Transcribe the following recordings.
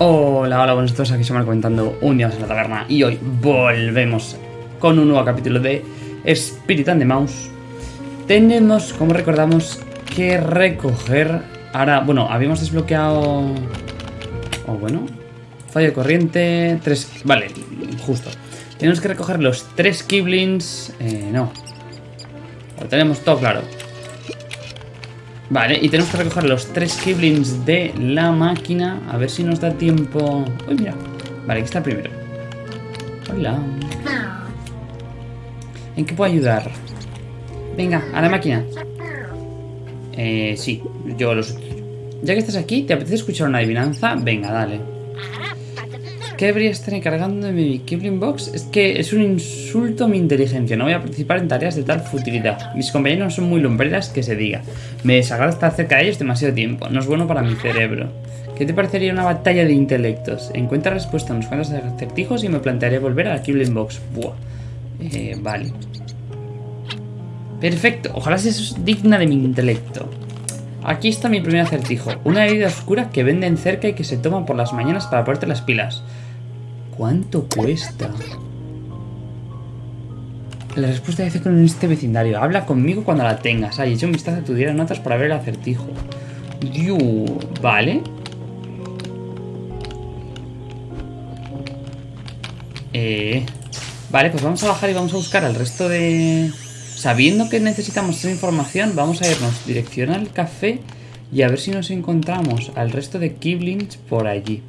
Hola, hola, buenos días, aquí se comentando un día más en la taberna y hoy volvemos con un nuevo capítulo de Spirit and the Mouse. Tenemos, como recordamos, que recoger... Ahora, bueno, habíamos desbloqueado... O oh, bueno... Fallo de corriente... Tres... Vale, justo. Tenemos que recoger los tres Kiblins... Eh, no. Lo tenemos todo claro. Vale, y tenemos que recoger los tres Kiblins de la máquina. A ver si nos da tiempo... Uy, mira. Vale, aquí está el primero. Hola. ¿En qué puedo ayudar? Venga, a la máquina. Eh, sí, yo los... Ya que estás aquí, ¿te apetece escuchar una adivinanza? Venga, dale. ¿Qué debería estar encargando de mi Kibling Box? Es que es un insulto a mi inteligencia. No voy a participar en tareas de tal futilidad. Mis compañeros son muy lumbreras que se diga. Me desagrada estar cerca de ellos demasiado tiempo. No es bueno para mi cerebro. ¿Qué te parecería una batalla de intelectos? Encuentra respuesta a unos cuantos acertijos y me plantearé volver a la Kibling Box. Buah. Eh, vale. Perfecto. Ojalá sea digna de mi intelecto. Aquí está mi primer acertijo. Una bebida oscura que venden cerca y que se toma por las mañanas para ponerte las pilas. ¿Cuánto cuesta? La respuesta dice con este vecindario. Habla conmigo cuando la tengas. Ay, echa un vistazo a tu diario notas para ver el acertijo. Yu, vale. Eh, vale, pues vamos a bajar y vamos a buscar al resto de... Sabiendo que necesitamos esa información, vamos a irnos dirección al café y a ver si nos encontramos al resto de Kiblings por allí.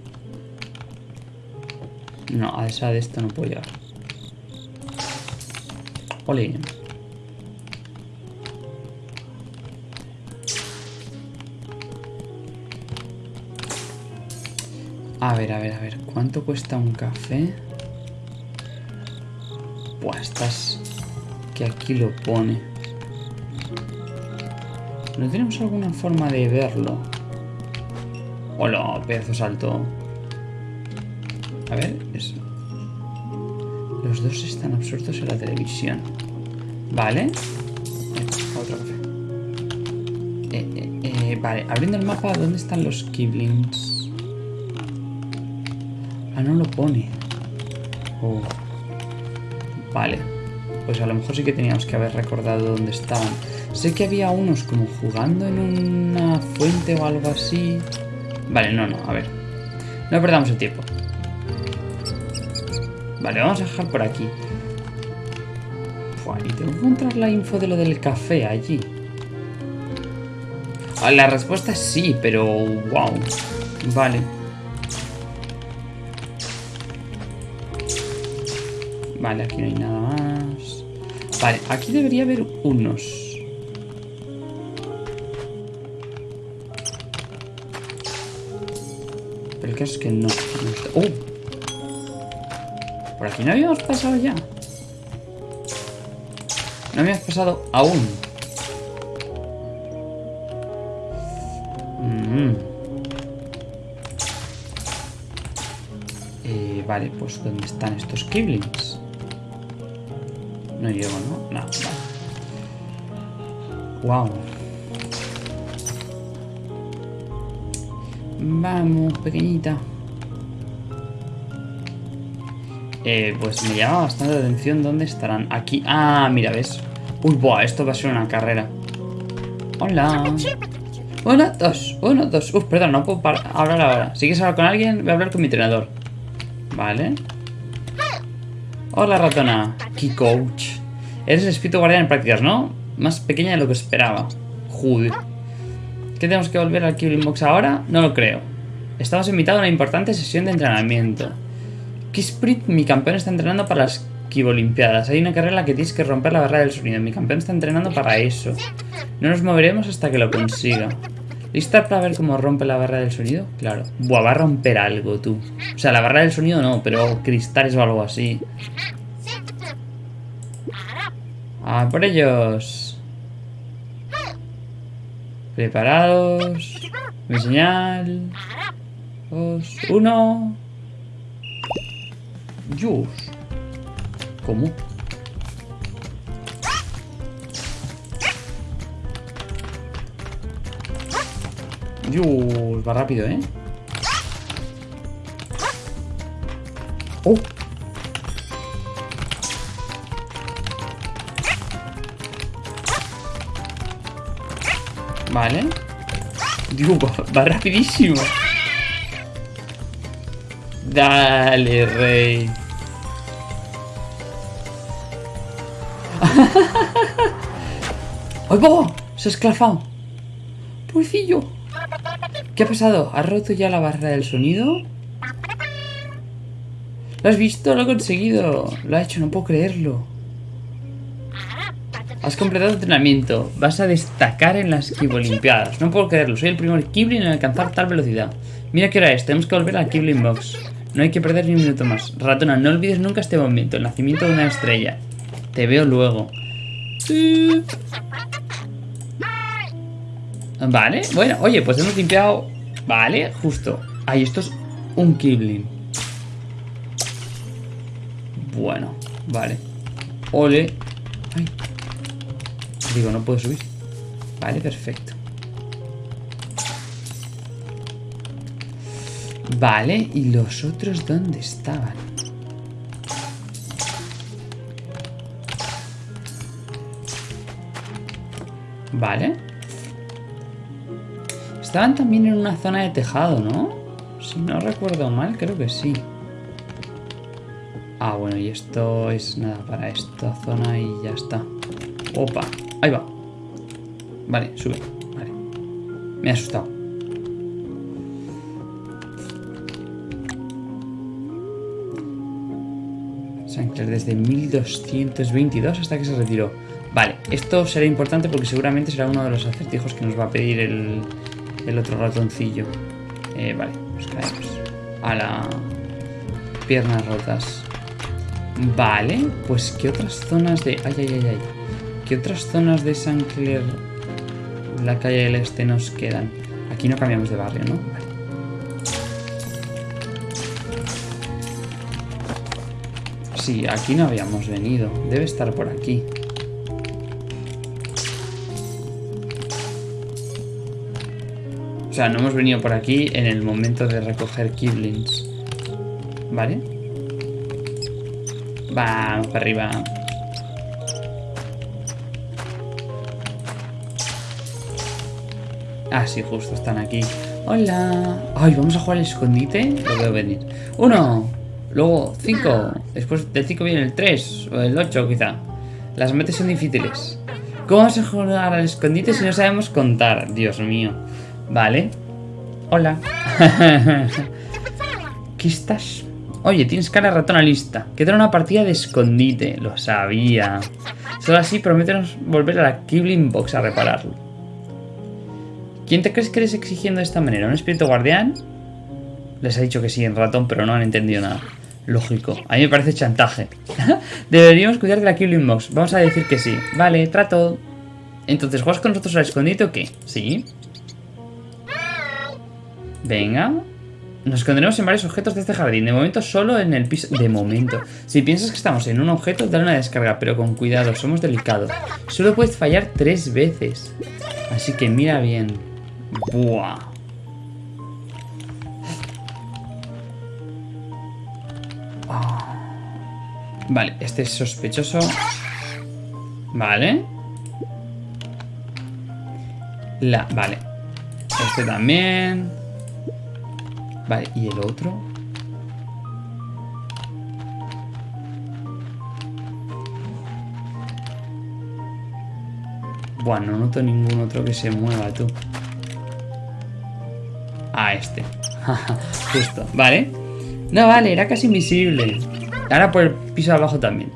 No, a esa de esto no puedo llegar. Ole. A ver, a ver, a ver. ¿Cuánto cuesta un café? Buah, estás... Que aquí lo pone. ¿No tenemos alguna forma de verlo? Hola, pedazo salto. A ver, eso. Los dos están absortos en la televisión. Vale. otro café. Eh, eh, eh, vale, abriendo el mapa, ¿dónde están los Kiblings? Ah, no lo pone. Oh. Vale. Pues a lo mejor sí que teníamos que haber recordado dónde estaban. Sé que había unos como jugando en una fuente o algo así. Vale, no, no, a ver. No perdamos el tiempo. Vale, vamos a dejar por aquí. y tengo que encontrar la info de lo del café allí. Ah, la respuesta es sí, pero... ¡Wow! Vale. Vale, aquí no hay nada más. Vale, aquí debería haber unos. Pero el caso es que no. no ¡Oh! ¿Por aquí no habíamos pasado ya? No habíamos pasado aún. Mm. Eh, vale, pues ¿dónde están estos Kiblings? No llego, ¿no? No, vale. Wow. Vamos, pequeñita. Eh, pues me llama bastante la atención dónde estarán. Aquí. Ah, mira, ¿ves? Uy, buah, esto va a ser una carrera. Hola. Uno, dos, uno, dos. Uf, perdón, no puedo hablar ahora. Si quieres hablar con alguien, voy a hablar con mi entrenador. Vale. Hola, ratona. Key coach. Eres el espíritu guardián en prácticas, ¿no? Más pequeña de lo que esperaba. Joder. ¿Qué tenemos que volver al Killing Box ahora? No lo creo. Estamos invitados a una importante sesión de entrenamiento. Kisprit, mi campeón está entrenando para las Kibolimpiadas. Hay una carrera que tienes que romper la barrera del sonido. Mi campeón está entrenando para eso. No nos moveremos hasta que lo consiga. ¿Lista para ver cómo rompe la barra del sonido? Claro. Buah, va a romper algo, tú. O sea, la barra del sonido no, pero cristales o algo así. ¡A por ellos! Preparados. Mi señal. Dos, uno. Dios. ¿Cómo? Dios, va rápido, ¿eh? ¡Oh! Vale. Digo, va, va rapidísimo. Dale, rey. ¡Ay, va! Se ha esclafado. Pobrecillo. ¿Qué ha pasado? ¿Has roto ya la barrera del sonido? ¿Lo has visto? Lo he conseguido. Lo ha hecho, no puedo creerlo. Has completado tu entrenamiento. Vas a destacar en las Olimpiadas. No puedo creerlo. Soy el primer Kibling en alcanzar tal velocidad. Mira qué hora es. Tenemos que volver al Kibling Box. No hay que perder ni un minuto más. Ratona, no olvides nunca este momento. El nacimiento de una estrella. Te veo luego. Vale, bueno, oye, pues hemos limpiado... Vale, justo. Ahí, esto es un Kibling. Bueno, vale. Ole. Ay. Digo, no puedo subir. Vale, perfecto. Vale, ¿y los otros dónde estaban? Vale. Estaban también en una zona de tejado, ¿no? Si no recuerdo mal, creo que sí. Ah, bueno, y esto es nada para esta zona y ya está. Opa, ahí va. Vale, sube. Vale. Me ha asustado. Sancler desde 1222 hasta que se retiró. Vale, esto será importante porque seguramente será uno de los acertijos que nos va a pedir el, el otro ratoncillo. Eh, vale, pues caemos. A la... Piernas rotas. Vale, pues ¿qué otras zonas de...? Ay, ay, ay, ay. ¿Qué otras zonas de San Clair, la calle del Este, nos quedan? Aquí no cambiamos de barrio, ¿no? Vale. Sí, aquí no habíamos venido. Debe estar por aquí. Sea, no hemos venido por aquí en el momento de recoger Kiblings. ¿Vale? Vamos para arriba. Ah, sí, justo, están aquí. Hola. Ay, vamos a jugar al escondite. Lo veo venir. Uno. Luego cinco. Después del cinco viene el tres. O el ocho, quizá. Las metas son difíciles. ¿Cómo vamos a jugar al escondite si no sabemos contar? Dios mío. Vale. Hola. ¿Qué estás? Oye, tienes cara ratona lista. Queda una partida de escondite. Lo sabía. Solo así prométenos volver a la Kibling Box a repararlo. ¿Quién te crees que eres exigiendo de esta manera? ¿Un espíritu guardián? Les ha dicho que sí en ratón, pero no han entendido nada. Lógico. A mí me parece chantaje. Deberíamos cuidar de la Kibling Box. Vamos a decir que sí. Vale, trato. Entonces, ¿juegas con nosotros al escondite o qué? Sí. Venga. Nos esconderemos en varios objetos de este jardín. De momento solo en el piso... De momento. Si piensas que estamos en un objeto, dale una descarga. Pero con cuidado, somos delicados. Solo puedes fallar tres veces. Así que mira bien. Buah. Ah. Vale, este es sospechoso. Vale. La... Vale. Este también. Vale, ¿y el otro? Bueno, no noto ningún otro que se mueva, tú. Ah, este. Justo. Vale. No, vale, era casi invisible. Ahora por el piso de abajo también.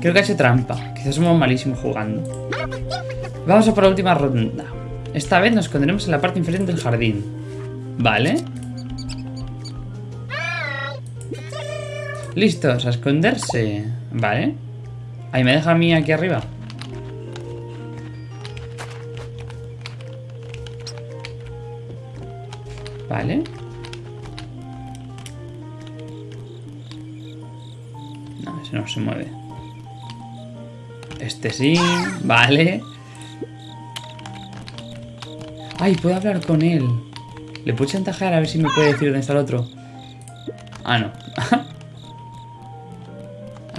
Creo que ha hecho trampa. Quizás somos malísimos jugando. Vamos a por la última ronda. Esta vez nos esconderemos en la parte inferior del jardín. Vale. Listos, a esconderse. Vale. Ahí me deja a mí aquí arriba. Vale. No, ese no se mueve. Este sí, vale. Ay, puedo hablar con él. Le puedo chantajear a ver si me puede decir dónde está el otro. Ah, no.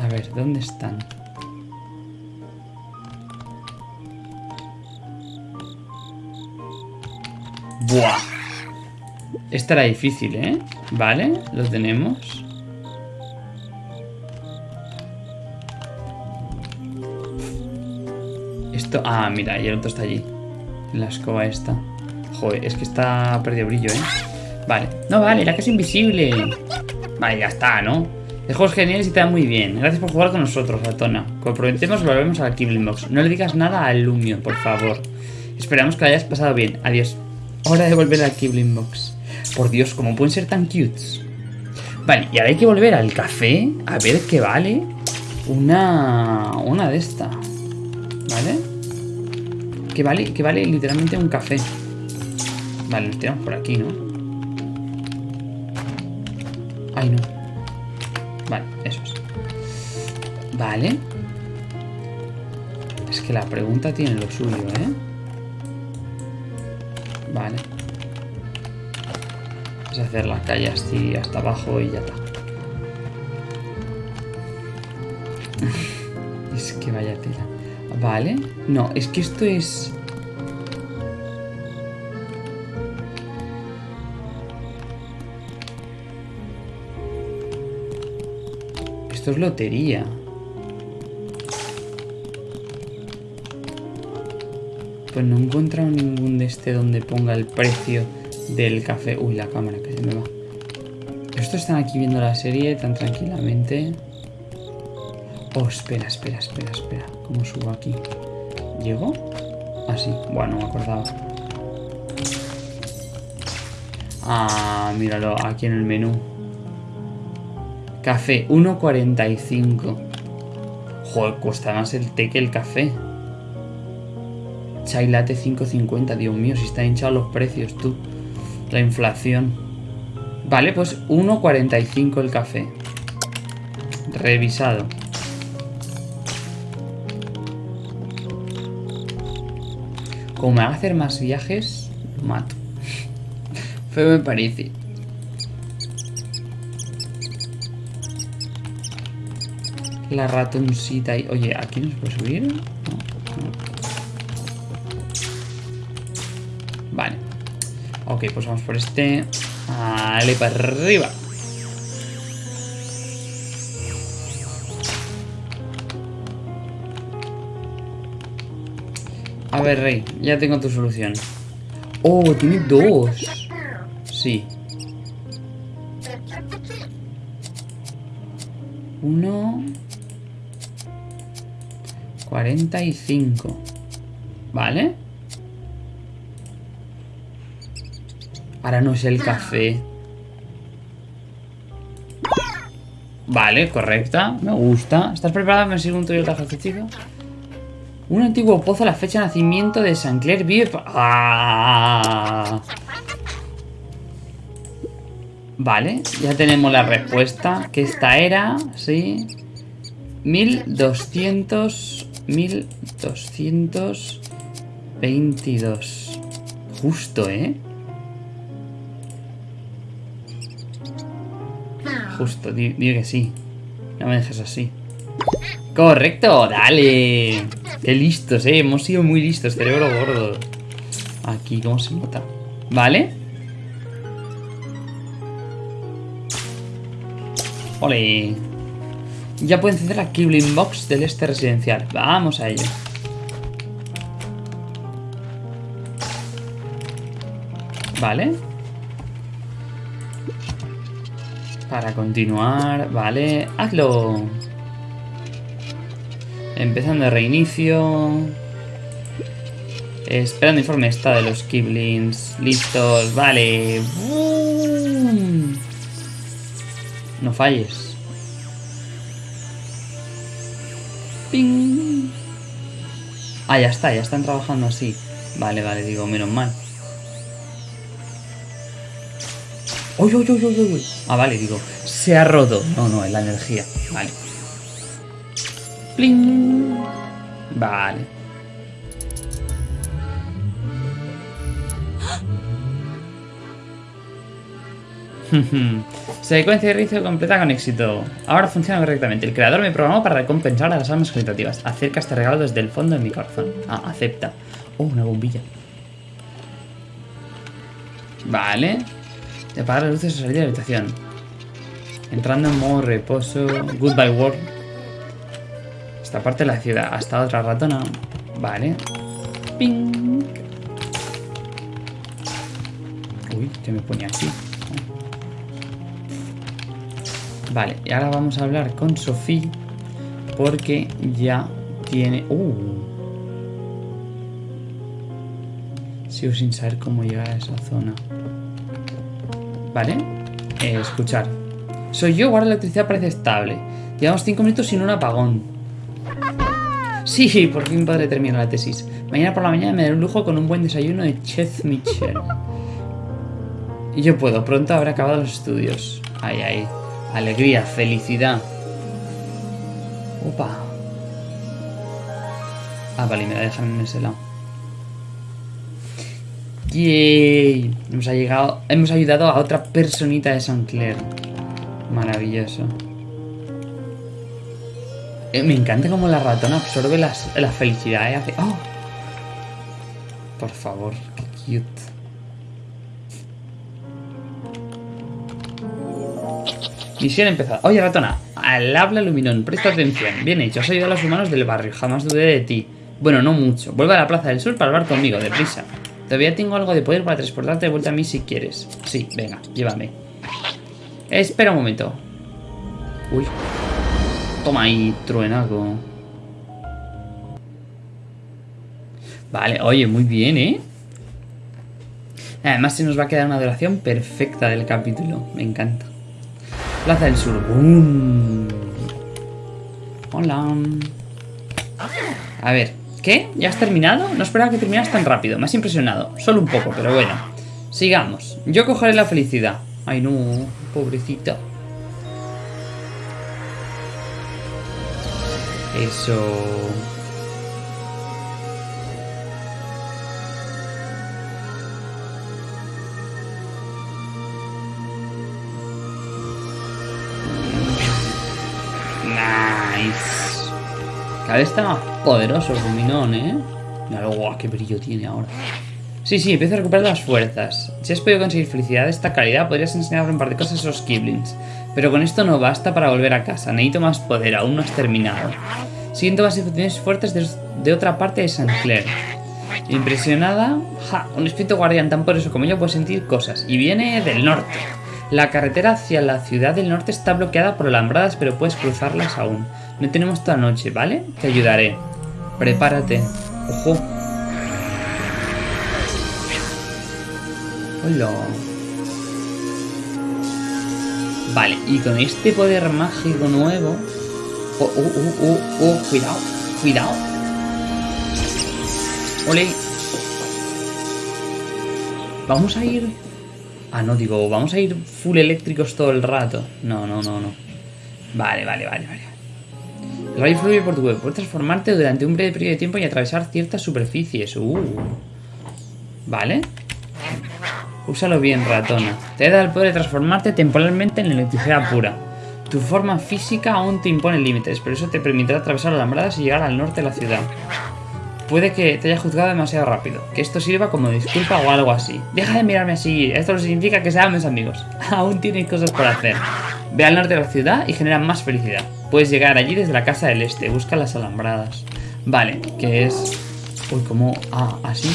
A ver, ¿dónde están? Buah. Esta era difícil, ¿eh? Vale, lo tenemos. Esto... Ah, mira, y el otro está allí. La escoba esta. Es que está perdido brillo, ¿eh? Vale. No, vale, la que es invisible. Vale, ya está, ¿no? El juego es genial y te da muy bien. Gracias por jugar con nosotros, Atona. Como prometemos, volvemos a la Box. No le digas nada al Lumio, por favor. Esperamos que lo hayas pasado bien. Adiós. Hora de volver a la Kibling Box. Por Dios, ¿cómo pueden ser tan cutes? Vale, y ahora hay que volver al café a ver qué vale una, una de esta. ¿Vale? Que vale, que vale literalmente un café. Vale, nos tiramos por aquí, ¿no? Ay, no. Vale, eso es. Vale. Es que la pregunta tiene lo suyo, ¿eh? Vale. Es hacer la calle así hasta abajo y ya está. es que vaya tela. Vale. No, es que esto es... Esto es lotería. Pues no he encontrado ningún de este donde ponga el precio del café. Uy, la cámara que se me va. Estos están aquí viendo la serie tan tranquilamente. Oh, espera, espera, espera, espera. ¿Cómo subo aquí? ¿Llego? Ah, sí. Bueno, me acordaba. Ah, míralo, aquí en el menú. Café, 1.45. Joder, cuesta más el té que el café. Chai latte 5.50. Dios mío, si están hinchados los precios, tú. La inflación. Vale, pues 1.45 el café. Revisado. Como me va a hacer más viajes, lo mato. Feo me parece. La ratoncita y... Oye, ¿aquí nos puede subir? Vale. Ok, pues vamos por este. Vale, para arriba. A ver, Rey, ya tengo tu solución. Oh, tiene dos. Sí. Uno... 45. ¿Vale? Ahora no es el café. Vale, correcta. Me gusta. ¿Estás preparada? ¿Me sigue un Toyota chico? Un antiguo pozo a la fecha de nacimiento de San Clair vive... ¡Ah! Vale, ya tenemos la respuesta. Que esta era, sí. 1200... 1222. Justo, ¿eh? Justo, digo que sí. No me dejes así. Correcto, dale. Qué listos, eh. Hemos sido muy listos, cerebro gordo. Aquí, ¿cómo se nota? ¿Vale? Ole. Ya pueden encender la Kibling Box del este residencial. Vamos a ello. Vale. Para continuar, vale. Hazlo. Empezando el reinicio. Esperando informe está de los Kiblings. Listos, vale. No falles. Ah, ya está, ya están trabajando así. Vale, vale, digo, menos mal. ¡Uy, uy, uy, uy, uy! Ah, vale, digo, se ha roto. No, no, es la energía. Vale. ¡Pling! Vale. Secuencia de inicio completa con éxito. Ahora funciona correctamente. El creador me programó para recompensar a las almas caritativas. Acerca este regalo desde el fondo de mi corazón. Ah, acepta. Oh, una bombilla. Vale. De apagar las luces y salir de la habitación. Entrando en modo reposo. Goodbye world. Esta parte de la ciudad. Hasta otra ratona. Vale. Ping. Uy, ¿qué me pone aquí? Vale, y ahora vamos a hablar con Sofía porque ya tiene... Uh. Sigo sin saber cómo llegar a esa zona. Vale, eh, escuchar. Soy yo, la electricidad parece estable. Llevamos 5 minutos sin un apagón. Sí, por fin podré terminar la tesis. Mañana por la mañana me daré un lujo con un buen desayuno de Chef Michel. Y yo puedo, pronto habré acabado los estudios. Ay, ay. Alegría, felicidad. Opa. Ah, vale, me la dejan en ese lado. Yay. Hemos, llegado, hemos ayudado a otra personita de San Clair. Maravilloso. Eh, me encanta cómo la ratona absorbe las, la felicidad. ¡Oh! Por favor, qué cute. Misión empezada. Oye, ratona, al habla Luminón, presta atención. Bien hecho, has ayudado a los humanos del barrio, jamás dudé de ti. Bueno, no mucho. Vuelve a la Plaza del Sur para hablar conmigo, deprisa. Todavía tengo algo de poder para transportarte de vuelta a mí si quieres. Sí, venga, llévame. Espera un momento. Uy. Toma ahí, truenaco. Vale, oye, muy bien, ¿eh? Además se nos va a quedar una duración perfecta del capítulo. Me encanta. Plaza del Sur. Hola. A ver, ¿qué? ¿Ya has terminado? No esperaba que terminaras tan rápido. Me has impresionado. Solo un poco, pero bueno. Sigamos. Yo cogeré la felicidad. Ay, no. Pobrecita. Eso... Cada vez está más poderoso el Luminón, ¿eh? Mira, guau, qué brillo tiene ahora. Sí, sí, empiezo a recuperar las fuerzas. Si has podido conseguir felicidad de esta calidad, podrías enseñarle un par de cosas a esos Kiblins. Pero con esto no basta para volver a casa. Necesito más poder, aún no has terminado. Siento más infusiones fuertes de, otra parte de San Clair. Impresionada, ja, un espíritu guardián tan poderoso como yo puede sentir cosas. Y viene del norte. La carretera hacia la ciudad del norte está bloqueada por alambradas, pero puedes cruzarlas aún. No tenemos toda noche, ¿vale? Te ayudaré. Prepárate. Ojo. Hola. Vale, y con este poder mágico nuevo... Oh, oh, oh, oh, oh, cuidado, cuidado. Ole. Vamos a ir... Ah, no, digo, vamos a ir full eléctricos todo el rato. No, no, no, no. Vale, vale, vale, vale. El rayo fluye por tu web. Puedes transformarte durante un breve periodo de tiempo y atravesar ciertas superficies. Uh. Vale. Úsalo bien, ratona. Te da el poder de transformarte temporalmente en electricidad pura. Tu forma física aún te impone límites, pero eso te permitirá atravesar alambradas y llegar al norte de la ciudad. Puede que te haya juzgado demasiado rápido, que esto sirva como disculpa o algo así. Deja de mirarme así, esto no significa que seamos amigos. aún tienes cosas por hacer. Ve al norte de la ciudad y genera más felicidad. Puedes llegar allí desde la casa del este. Busca las alambradas. Vale, que es... Uy, como... Ah, así.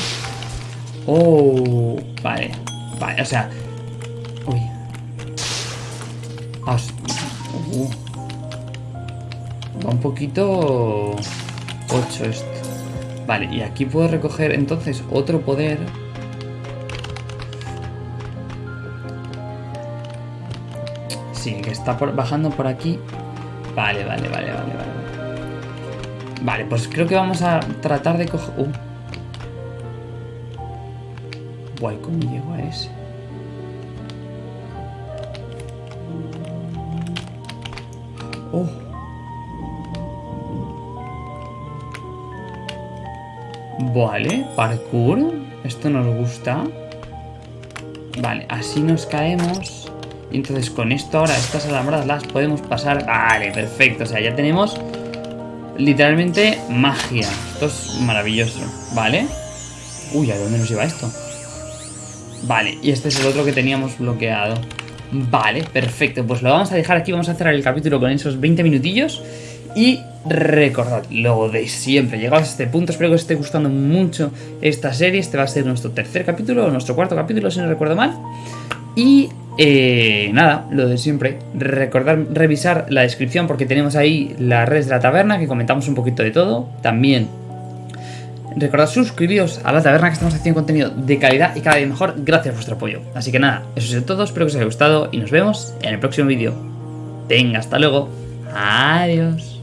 Oh, vale. Vale, o sea... Uy. Ah, uh. Va un poquito... 8 esto. Vale, y aquí puedo recoger entonces otro poder... Sí, que está bajando por aquí Vale, vale, vale, vale, vale. Vale, pues creo que vamos a tratar de coger... Uh. Guay, ¿cómo llego a ese? Oh. Vale, parkour. Esto nos gusta. Vale, así nos caemos. Y entonces con esto ahora, estas alambradas las podemos pasar... Vale, perfecto. O sea, ya tenemos literalmente magia. Esto es maravilloso. Vale. Uy, ¿a dónde nos lleva esto? Vale, y este es el otro que teníamos bloqueado. Vale, perfecto. Pues lo vamos a dejar aquí. Vamos a cerrar el capítulo con esos 20 minutillos. Y recordad lo de siempre. Llegados a este punto, espero que os esté gustando mucho esta serie. Este va a ser nuestro tercer capítulo, o nuestro cuarto capítulo, si no recuerdo mal. Y eh, nada, lo de siempre. Recordar revisar la descripción porque tenemos ahí las redes de la taberna que comentamos un poquito de todo. También recordad suscribiros a la taberna que estamos haciendo contenido de calidad y cada vez mejor gracias a vuestro apoyo. Así que nada, eso es todo. Espero que os haya gustado y nos vemos en el próximo vídeo. Venga, hasta luego. Adiós.